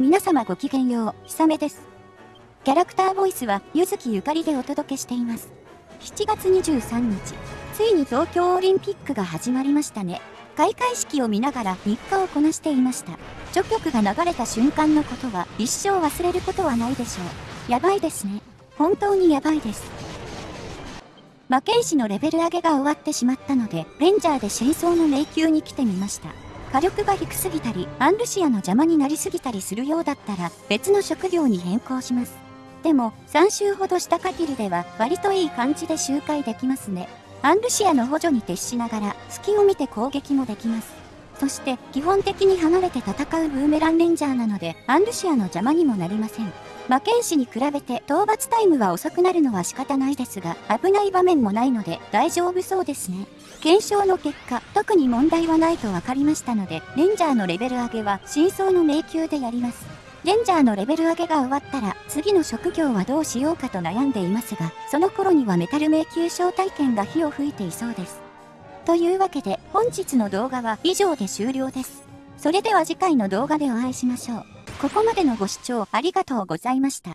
皆様ごきげんよう、ひさめです。キャラクターボイスは、ゆずきゆかりでお届けしています。7月23日、ついに東京オリンピックが始まりましたね。開会式を見ながら日課をこなしていました。序曲が流れた瞬間のことは一生忘れることはないでしょう。やばいですね。本当にやばいです。魔剣士のレベル上げが終わってしまったので、レンジャーで真相の迷宮に来てみました。火力が低すぎたり、アンルシアの邪魔になりすぎたりするようだったら、別の職業に変更します。でも、3周ほどした限りでは、割といい感じで周回できますね。アンルシアの補助に徹しながら、隙を見て攻撃もできます。そして、基本的に離れて戦うブーメランレンジャーなので、アンルシアの邪魔にもなりません。魔剣士に比べて討伐タイムは遅くなるのは仕方ないですが、危ない場面もないので大丈夫そうですね。検証の結果、特に問題はないと分かりましたので、レンジャーのレベル上げは真相の迷宮でやります。レンジャーのレベル上げが終わったら、次の職業はどうしようかと悩んでいますが、その頃にはメタル迷宮招待券が火を吹いていそうです。というわけで、本日の動画は以上で終了です。それでは次回の動画でお会いしましょう。ここまでのご視聴ありがとうございました。